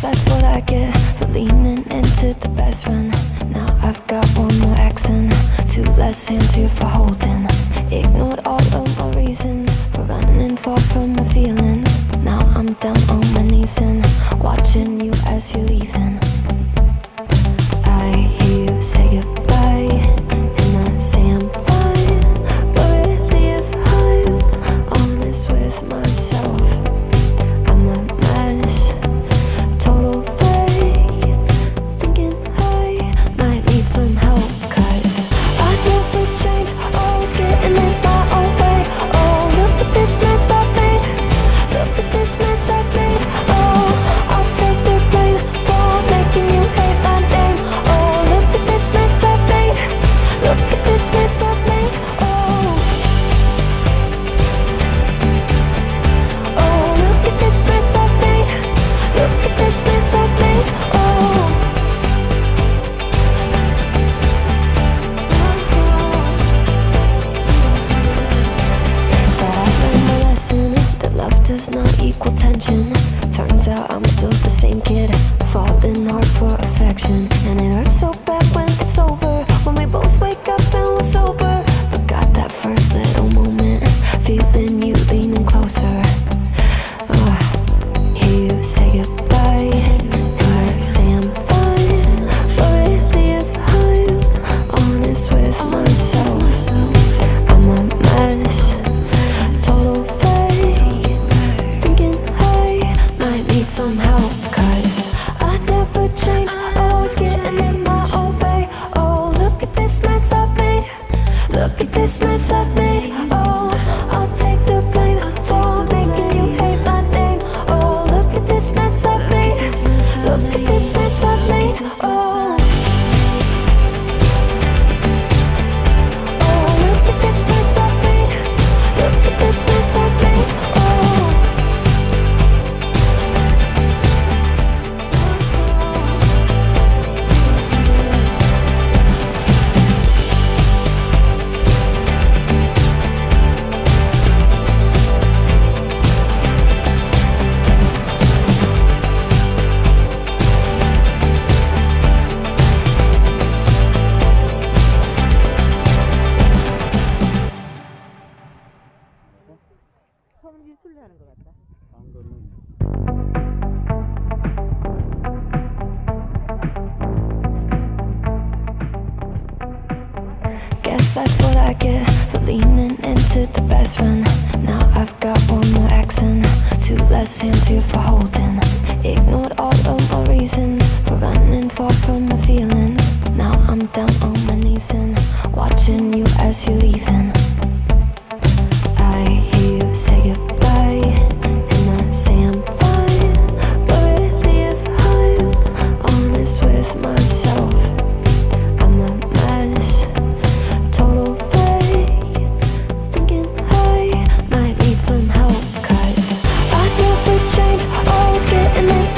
that's what I get for leaning into the best friend. Now I've got one more accent, two less hands here for holding. Ignored all of my reasons for running far from my feelings. Now I'm down on my knees and watching you as you're leaving. Does not equal tension. Turns out I'm still the same kid, falling hard for affection, and it hurts so bad when it's over. When we both wake up and we're sober, but got that first little moment, feeling you leaning closer. Always getting in my own way. Oh, look at this mess I've made. Look at this mess I've made. Oh, I'll take the blame for making you hate my name. Oh, look at this mess I've made. Look at this mess I've made. Oh, Guess that's what I get for leaning into the best friend. Now I've got one more accent Two less hands here for holding. Ignored all of my reasons For running far from my feelings. Now I'm down on my knees and Watching you as you're leaving. and then